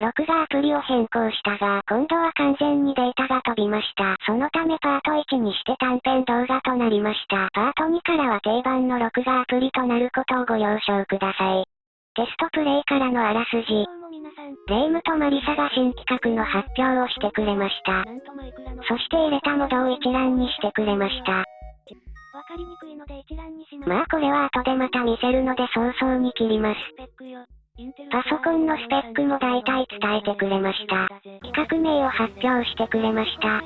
録画アプリを変更したが、今度は完全にデータが飛びました。そのためパート1にして短編動画となりました。パート2からは定番の録画アプリとなることをご了承ください。テストプレイからのあらすじ。レイムとマリサが新企画の発表をしてくれました。そして入れたモードを一覧にしてくれました。まあこれは後でまた見せるので早々に切ります。パソコンのスペックも大体伝えてくれました。企画名を発表してくれました。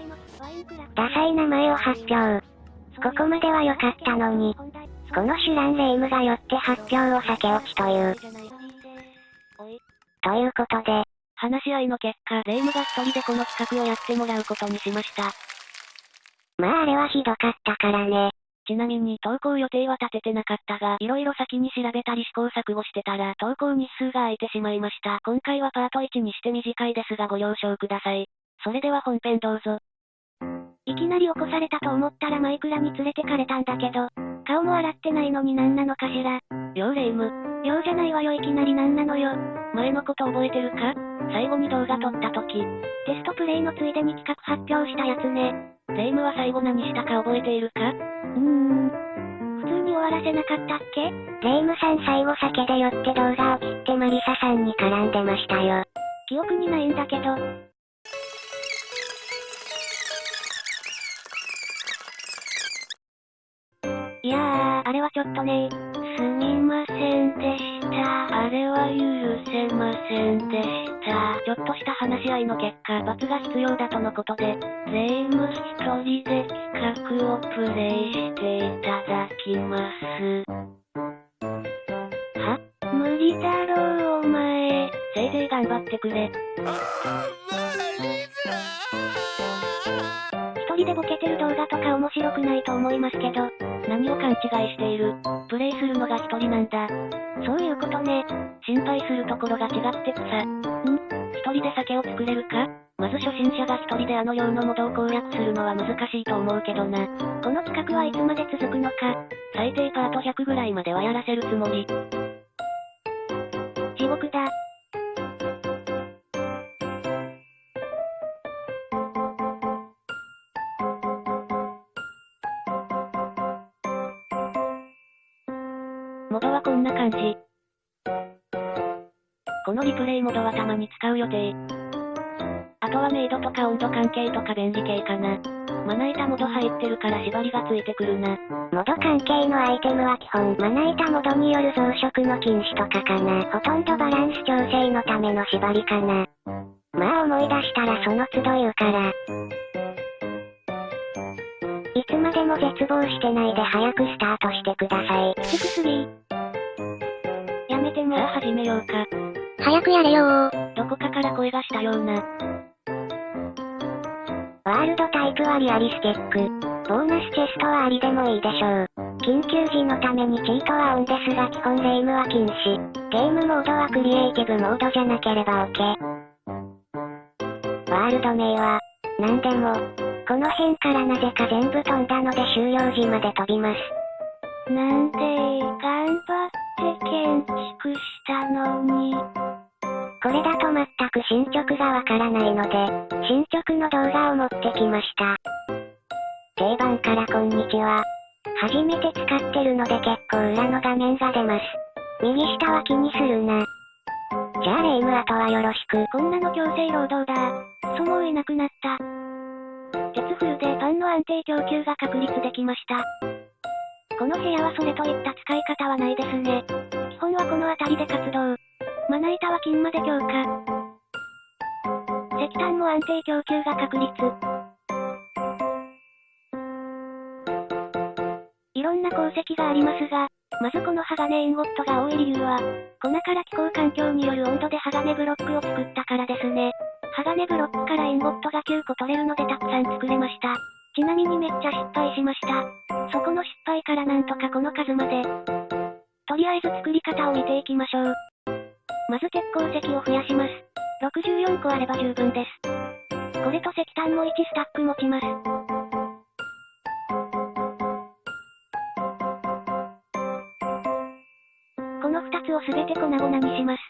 ダサい名前を発表。ここまでは良かったのに。このシュランレイムがよって発表を避け落ちという。ということで、話し合いの結果、レイムが一人でこの企画をやってもらうことにしました。まああれはひどかったからね。ちなみに投稿予定は立ててなかったが、色々先に調べたり試行錯誤してたら投稿日数が空いてしまいました。今回はパート1にして短いですがご了承ください。それでは本編どうぞ。いきなり起こされたと思ったらマイクラに連れてかれたんだけど、顔も洗ってないのに何なのかしら。ようレイム。ようじゃないわよいきなり何なのよ。前のこと覚えてるか？最後に動画撮った時。テストプレイのついでに企画発表したやつね。レイムは最後何したか覚えているか？うーん。普通に終わらせなかったっけ？レイムさん最後酒で酔って動画を切ってマリサさんに絡んでましたよ。記憶にないんだけど。いやー、あれはちょっとねすみませんでした。あれは許せませんでした。ちょっとした話し合いの結果、罰が必要だとのことで、レイム一人で企画をプレイしていただきます。は？無理だろう、お前。せいぜい頑張ってくれ。一でボケてる動画とか面白くないと思いますけど、何を勘違いしている？プレイするのが一人なんだ。そういうことね。心配するところが違ってくさ。ん？一人で酒を作れるか？まず初心者が一人であのようなモードを攻略するのは難しいと思うけどな。この企画はいつまで続くのか？最低パート100ぐらいまではやらせるつもり。地獄だ。感じ。このリプレイモドはたまに使う予定。あとはメイドとか温度関係とか便利系かな。まな板モド入ってるから縛りがついてくるな。モド関係のアイテムは基本まな板モドによる増殖の禁止とかかな。ほとんどバランス調整のための縛りかな。まあ思い出したらその都度言うから。いつまでも絶望してないで早くスタートしてください。きつすぎやめても。さあ始めようか。早くやれよどこかから声がしたような。ワールドタイプはリアリスティック。ボーナスチェストはありでもいいでしょう。緊急時のためにチートはオンですが基本レイムは禁止。ゲームモードはクリエイティブモードじゃなければ OK。ワールド名は、何でも、この辺からなぜか全部飛んだので終了時まで飛びます。なんで、頑張って建築したのに。これだと全く進捗がわからないので、進捗の動画を持ってきました。定番からこんにちは。初めて使ってるので結構裏の画面が出ます。右下は気にするな。じゃあレイムあとはよろしく。こんなの強制労働だ。そもういなくなった。鉄フルでパンの安定供給が確立できました。この部屋はそれといった使い方はないですね。基本はこの辺りで活動。まな板は金まで強化。石炭も安定供給が確立。いろんな鉱石がありますが、まずこの鋼インゴットが多い理由は、粉から気候環境による温度で鋼ブロックを作ったからですね。鋼ブロックからインゴットが9個取れるのでたくさん作れました。ちなみにめっちゃ失敗しました。そこの失敗からなんとかこの数まで。とりあえず作り方を見ていきましょう。まず鉄鉱石を増やします。64個あれば十分です。これと石炭も1スタック持ちます。この2つをすべて粉々にします。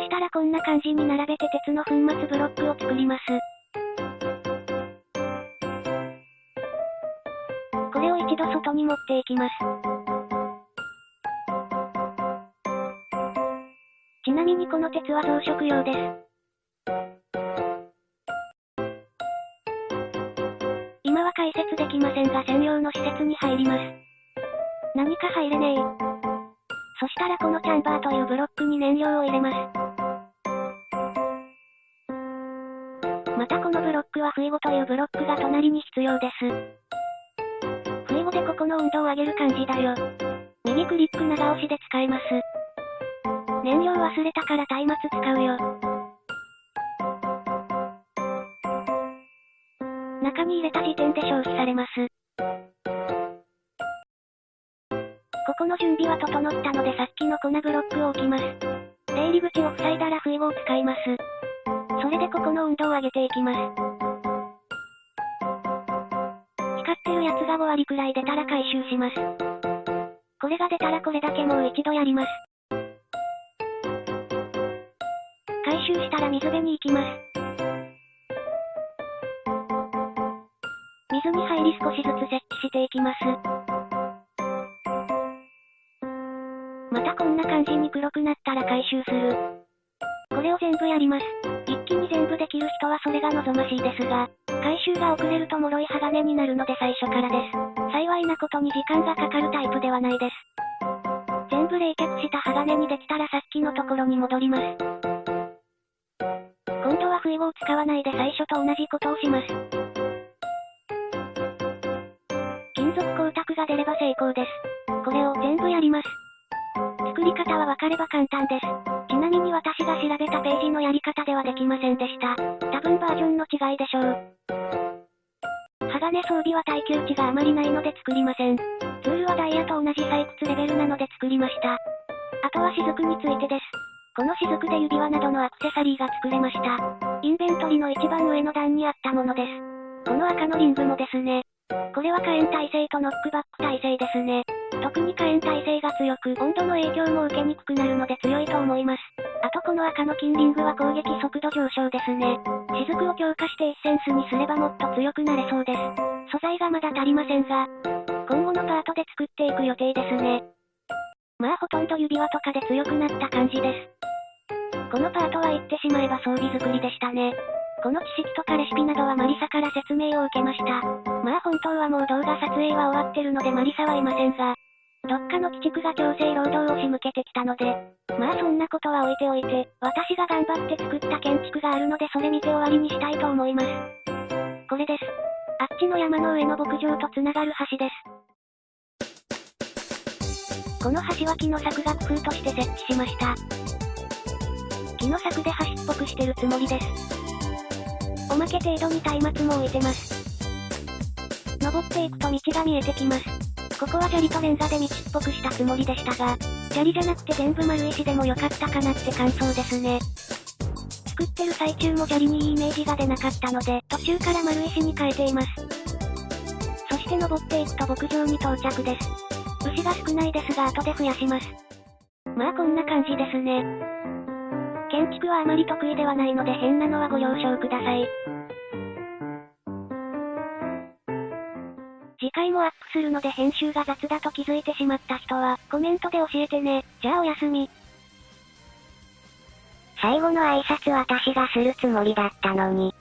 したらこんな感じに並べて鉄の粉末ブロックを作ります。これを一度外に持っていきます。ちなみにこの鉄は増殖用です。今は解説できませんが専用の施設に入ります。何か入れねえ。そしたらこのチャンバーというブロックに燃料を入れます。またこのブロックは不意ゴというブロックが隣に必要です。不意ゴでここの温度を上げる感じだよ。右クリック長押しで使えます。燃料忘れたから松明使うよ。中に入れた時点で消費されます。ここの準備は整ったのでさっきの粉ブロックを置きます。出入り口を塞いだら不意を使います。それでここの温度を上げていきます。光ってるやつが5割くらい出たら回収します。これが出たらこれだけもう一度やります。回収したら水辺に行きます。水に入り少しずつ設置していきます。またこんな感じに黒くなったら回収する。これを全部やります。一気に全部できる人はそれが望ましいですが、回収が遅れると脆い鋼になるので最初からです。幸いなことに時間がかかるタイプではないです。全部冷却した鋼にできたらさっきのところに戻ります。今度は不意を使わないで最初と同じことをします。金属光沢が出れば成功です。これを全部やります。作り方は分かれば簡単です。ちなみに私が調べたページのやり方ではできませんでした。多分バージョンの違いでしょう。鋼装備は耐久値があまりないので作りません。ツールはダイヤと同じ採掘レベルなので作りました。あとは雫についてです。この雫で指輪などのアクセサリーが作れました。インベントリの一番上の段にあったものです。この赤のリングもですね。これは火炎耐性とノックバック耐性ですね。特に火炎耐性が強く、温度の影響も受けにくくなるので強いと思います。あとこの赤の金リングは攻撃速度上昇ですね。雫を強化してエッセンスにすればもっと強くなれそうです。素材がまだ足りませんが、今後のパートで作っていく予定ですね。まあほとんど指輪とかで強くなった感じです。このパートは言ってしまえば装備作りでしたね。この知識とかレシピなどはマリサから説明を受けました。まあ本当はもう動画撮影は終わってるのでマリサはいませんが、どっかの鬼畜が強制労働を仕向けてきたので、まあそんなことは置いておいて、私が頑張って作った建築があるのでそれ見て終わりにしたいと思います。これです。あっちの山の上の牧場とつながる橋です。この橋は木の柵が工夫として設置しました。木の柵で橋っぽくしてるつもりです。おまけ程度に松明も置いてます。登っていくと道が見えてきます。ここは砂利とレンガで道っぽくしたつもりでしたが、砂利じゃなくて全部丸石でも良かったかなって感想ですね。作ってる最中も砂利にいいイメージが出なかったので、途中から丸石に変えています。そして登っていくと牧場に到着です。牛が少ないですが後で増やします。まあこんな感じですね。建築はあまり得意ではないので変なのはご了承ください。次回もアップするので編集が雑だと気づいてしまった人は、コメントで教えてね。じゃあおやすみ。最後の挨拶私がするつもりだったのに。